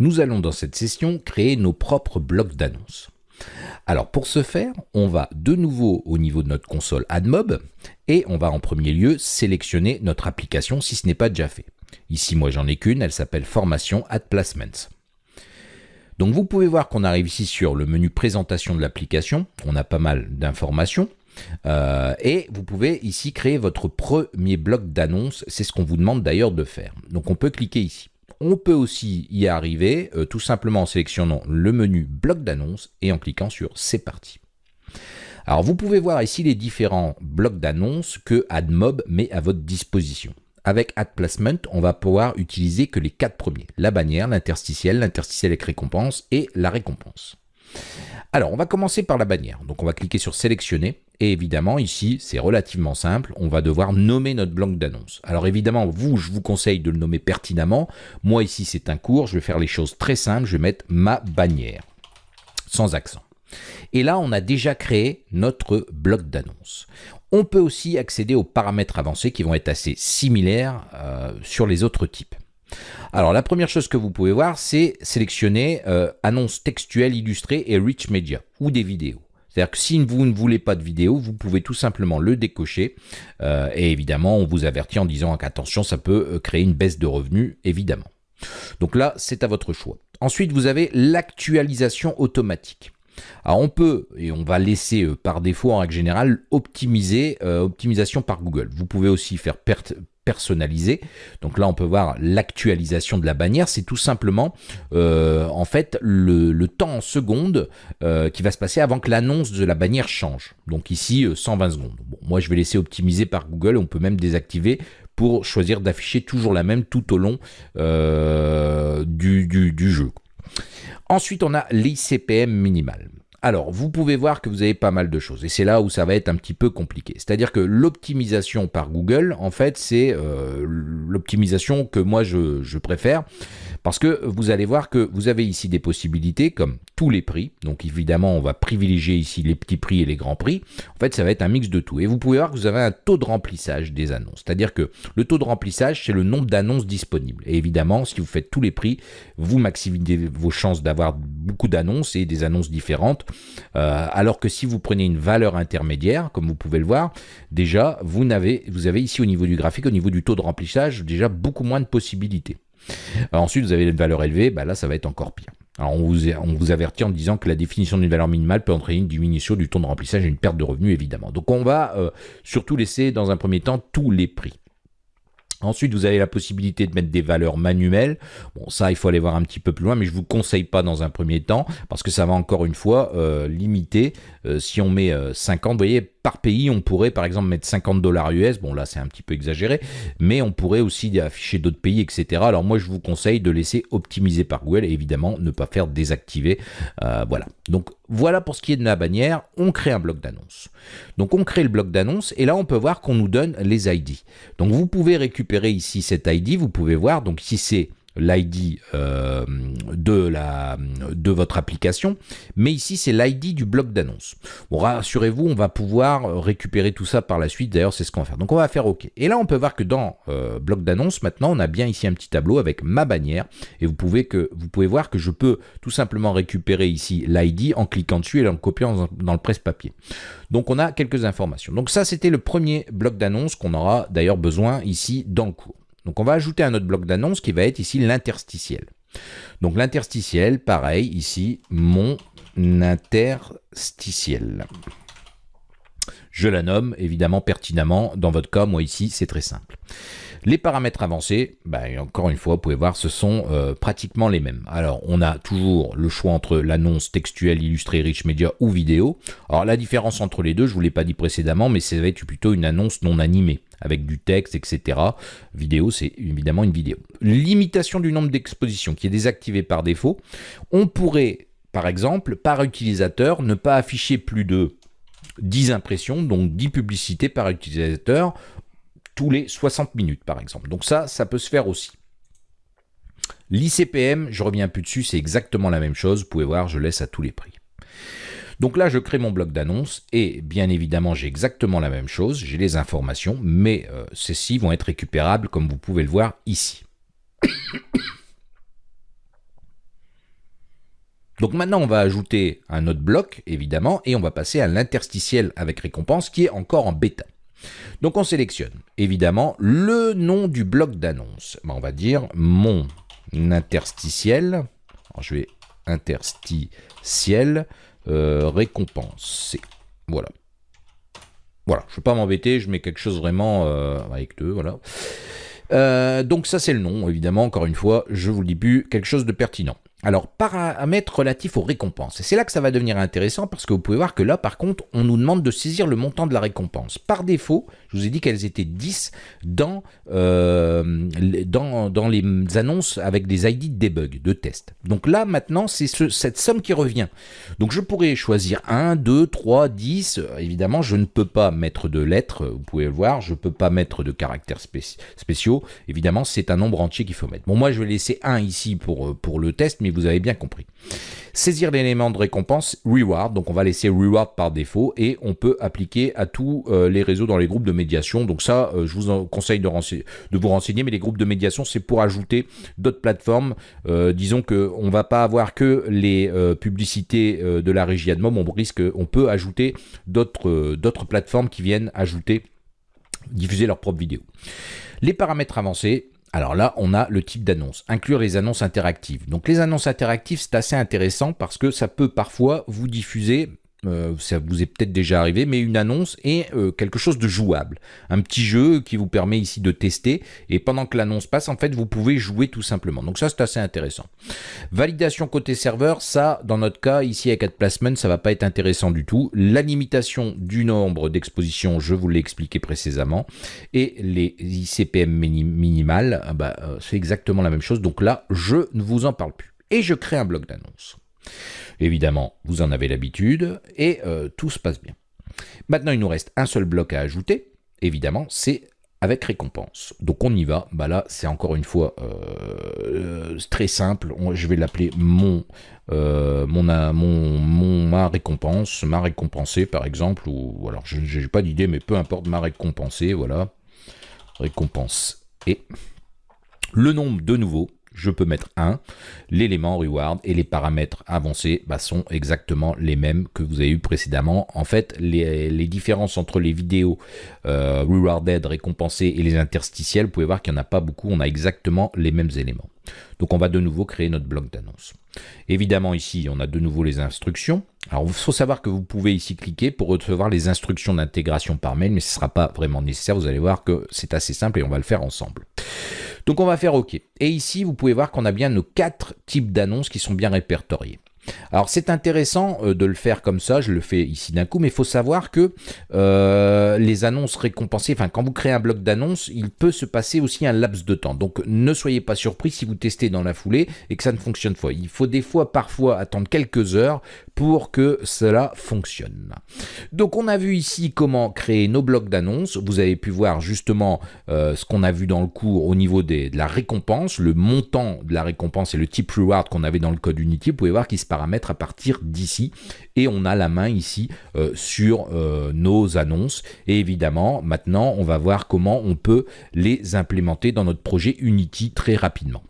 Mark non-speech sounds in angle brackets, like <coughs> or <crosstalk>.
Nous allons dans cette session créer nos propres blocs d'annonces. Alors pour ce faire, on va de nouveau au niveau de notre console AdMob et on va en premier lieu sélectionner notre application si ce n'est pas déjà fait. Ici moi j'en ai qu'une, elle s'appelle Formation Ad Placements. Donc vous pouvez voir qu'on arrive ici sur le menu présentation de l'application, on a pas mal d'informations. Euh, et vous pouvez ici créer votre premier bloc d'annonces, c'est ce qu'on vous demande d'ailleurs de faire. Donc on peut cliquer ici. On peut aussi y arriver euh, tout simplement en sélectionnant le menu bloc d'annonces et en cliquant sur c'est parti. Alors vous pouvez voir ici les différents blocs d'annonces que AdMob met à votre disposition. Avec Ad Placement, on va pouvoir utiliser que les quatre premiers. La bannière, l'interstitiel, l'interstitiel avec récompense et la récompense. Alors, on va commencer par la bannière. Donc, on va cliquer sur sélectionner. Et évidemment, ici, c'est relativement simple. On va devoir nommer notre bloc d'annonce. Alors, évidemment, vous, je vous conseille de le nommer pertinemment. Moi, ici, c'est un cours. Je vais faire les choses très simples. Je vais mettre ma bannière. Sans accent. Et là, on a déjà créé notre bloc d'annonce. On peut aussi accéder aux paramètres avancés qui vont être assez similaires euh, sur les autres types. Alors la première chose que vous pouvez voir, c'est sélectionner euh, annonces textuelles illustrées et rich media ou des vidéos. C'est-à-dire que si vous ne voulez pas de vidéo, vous pouvez tout simplement le décocher. Euh, et évidemment, on vous avertit en disant qu'attention, ça peut euh, créer une baisse de revenus, évidemment. Donc là, c'est à votre choix. Ensuite, vous avez l'actualisation automatique. Alors on peut, et on va laisser par défaut en règle générale, optimiser, optimisation par Google. Vous pouvez aussi faire perte personnalisé. Donc là, on peut voir l'actualisation de la bannière. C'est tout simplement, euh, en fait, le, temps en secondes euh, qui va se passer avant que l'annonce de la bannière change. Donc ici, 120 euh, secondes. Bon, moi, je vais laisser optimiser par Google. On peut même désactiver pour choisir d'afficher toujours la même tout au long du, du jeu. Ensuite, on a l'ICPM minimal. Alors, vous pouvez voir que vous avez pas mal de choses, et c'est là où ça va être un petit peu compliqué. C'est-à-dire que l'optimisation par Google, en fait, c'est euh, l'optimisation que moi je, préfère, parce que vous allez voir que vous avez ici des possibilités comme tous les prix. Donc évidemment, on va privilégier ici les petits prix et les grands prix. En fait, ça va être un mix de tout. Et vous pouvez voir que vous avez un taux de remplissage des annonces. C'est-à-dire que le taux de remplissage, c'est le nombre d'annonces disponibles. Et évidemment, si vous faites tous les prix, vous maximisez vos chances d'avoir beaucoup d'annonces et des annonces différentes. Euh, alors que si vous prenez une valeur intermédiaire, comme vous pouvez le voir, déjà, vous vous avez ici au niveau du graphique, au niveau du taux de remplissage, déjà beaucoup moins de possibilités. Ensuite, vous avez une valeur élevée, bah là, ça va être encore pire. On vous, avertit en disant que la définition d'une valeur minimale peut entraîner une diminution du taux de remplissage et une perte de revenus évidemment. Donc on va euh, surtout laisser dans un premier temps tous les prix. Ensuite, vous avez la possibilité de mettre des valeurs manuelles. Bon, ça, il faut aller voir un petit peu plus loin, mais je vous conseille pas dans un premier temps, parce que ça va encore une fois euh, limiter. Euh, si on met 50, vous voyez, pays, on pourrait par exemple mettre 50 dollars US, bon là c'est un petit peu exagéré, mais on pourrait aussi afficher d'autres pays, etc. Alors moi je vous conseille de laisser optimiser par Google et évidemment ne pas faire désactiver. Euh, voilà. Donc voilà pour ce qui est de la bannière, on crée un bloc d'annonce. Donc on crée le bloc d'annonce et là on peut voir qu'on nous donne les ID. Donc vous pouvez récupérer ici cet ID, vous pouvez voir, donc si c'est l'ID euh, de, votre application, mais ici c'est l'ID du bloc d'annonce. Bon, rassurez-vous, on va pouvoir récupérer tout ça par la suite, d'ailleurs c'est ce qu'on va faire. Donc on va faire OK. Et là on peut voir que dans euh, bloc d'annonce, maintenant on a bien ici un petit tableau avec ma bannière, et vous pouvez, que, vous pouvez voir que je peux tout simplement récupérer ici l'ID en cliquant dessus et en copiant dans le presse-papier. Donc on a quelques informations. Donc ça c'était le premier bloc d'annonce qu'on aura d'ailleurs besoin ici dans le cours. Donc on va ajouter un autre bloc d'annonce qui va être ici l'interstitiel. Donc l'interstitiel, pareil, ici, mon interstitiel. Je la nomme évidemment pertinemment. Dans votre cas, moi ici, c'est très simple. Les paramètres avancés, ben, encore une fois, vous pouvez voir, ce sont euh, pratiquement les mêmes. Alors, on a toujours le choix entre l'annonce textuelle, illustrée, rich media ou vidéo. Alors, la différence entre les deux, je ne vous l'ai pas dit précédemment, mais ça va être plutôt une annonce non animée avec du texte, etc. Vidéo, c'est évidemment une vidéo. Limitation du nombre d'expositions qui est désactivée par défaut. On pourrait, par exemple, par utilisateur, ne pas afficher plus de 10 impressions, donc 10 publicités par utilisateur, tous les 60 minutes, par exemple. Donc ça, ça peut se faire aussi. L'ICPM, je reviens plus dessus, c'est exactement la même chose. Vous pouvez voir, je laisse à tous les prix. Donc là, je crée mon bloc d'annonces et bien évidemment, j'ai exactement la même chose. J'ai les informations, mais euh, celles-ci vont être récupérables comme vous pouvez le voir ici. <coughs> Donc maintenant, on va ajouter un autre bloc, évidemment, et on va passer à l'interstitiel avec récompense qui est encore en bêta. Donc on sélectionne, évidemment, le nom du bloc d'annonce. Ben, on va dire mon interstitiel. Je vais interstitiel euh, récompense. Voilà. Voilà, je ne vais pas m'embêter, je mets quelque chose vraiment euh, avec deux, voilà. Euh, donc ça c'est le nom, évidemment, encore une fois, je vous le dis plus, quelque chose de pertinent. Alors, paramètres relatifs aux récompenses. C'est là que ça va devenir intéressant parce que vous pouvez voir que là, par contre, on nous demande de saisir le montant de la récompense. Par défaut, je vous ai dit qu'elles étaient 10 dans, euh, dans, dans, les annonces avec des ID de debug, de test. Donc là, maintenant, c'est cette somme qui revient. Donc je pourrais choisir 1, 2, 3, 10. Évidemment, je ne peux pas mettre de lettres, vous pouvez le voir. Je ne peux pas mettre de caractères spéciaux. Évidemment, c'est un nombre entier qu'il faut mettre. Bon, moi, je vais laisser 1 ici pour, pour le test, mais vous avez bien compris. Saisir l'élément de récompense, reward, donc on va laisser reward par défaut et on peut appliquer à tous euh, les réseaux dans les groupes de médiation. Donc ça, euh, je vous conseille de, de, vous renseigner, mais les groupes de médiation, c'est pour ajouter d'autres plateformes. Euh, disons qu'on ne va pas avoir que les publicités de la régie AdMob, on risque, on peut ajouter d'autres plateformes qui viennent ajouter, diffuser leurs propres vidéos. Les paramètres avancés, alors là, on a le type d'annonce, inclure les annonces interactives. Donc les annonces interactives, c'est assez intéressant parce que ça peut parfois vous diffuser euh, ça vous est peut-être déjà arrivé, mais une annonce est euh, quelque chose de jouable. Un petit jeu qui vous permet ici de tester, et pendant que l'annonce passe, en fait, vous pouvez jouer tout simplement. Donc ça, c'est assez intéressant. Validation côté serveur, ça, dans notre cas, ici avec AdPlacement, ça va pas être intéressant du tout. La limitation du nombre d'expositions, je vous l'ai expliqué précédemment, et les ICPM minimales, ah bah, euh, c'est exactement la même chose. Donc là, je ne vous en parle plus. Et je crée un bloc d'annonce. Évidemment, vous en avez l'habitude et euh, tout se passe bien. Maintenant, il nous reste un seul bloc à ajouter. Évidemment, c'est avec récompense. Donc on y va. Bah là, c'est encore une fois euh, très simple. Je vais l'appeler euh, mon, ma récompense, ma récompensée par exemple. Ou alors, je n'ai pas d'idée, mais peu importe ma récompensée. Voilà, récompense et le nombre de nouveau je peux mettre 1. L'élément reward et les paramètres avancés bah, sont exactement les mêmes que vous avez eu précédemment. En fait, les, différences entre les vidéos euh, rewarded, récompensées et les interstitiels, vous pouvez voir qu'il n'y en a pas beaucoup. On a exactement les mêmes éléments. Donc on va de nouveau créer notre bloc d'annonce. Évidemment ici, on a de nouveau les instructions. Alors il faut savoir que vous pouvez ici cliquer pour recevoir les instructions d'intégration par mail, mais ce ne sera pas vraiment nécessaire. Vous allez voir que c'est assez simple et on va le faire ensemble. Donc on va faire OK. Et ici, vous pouvez voir qu'on a bien nos quatre types d'annonces qui sont bien répertoriés. Alors c'est intéressant euh, de le faire comme ça, je le fais ici d'un coup, mais il faut savoir que euh, les annonces récompensées, enfin quand vous créez un bloc d'annonces, il peut se passer aussi un laps de temps. Donc ne soyez pas surpris si vous testez dans la foulée et que ça ne fonctionne pas. Il faut des fois parfois attendre quelques heures pour que cela fonctionne. Donc on a vu ici comment créer nos blocs d'annonces. Vous avez pu voir justement euh, ce qu'on a vu dans le cours au niveau de la récompense, le montant de la récompense et le type reward qu'on avait dans le code Unity. Vous pouvez voir qu'il se paramètres à partir d'ici. Et on a la main ici euh, sur euh, nos annonces. Et évidemment, maintenant, on va voir comment on peut les implémenter dans notre projet Unity très rapidement.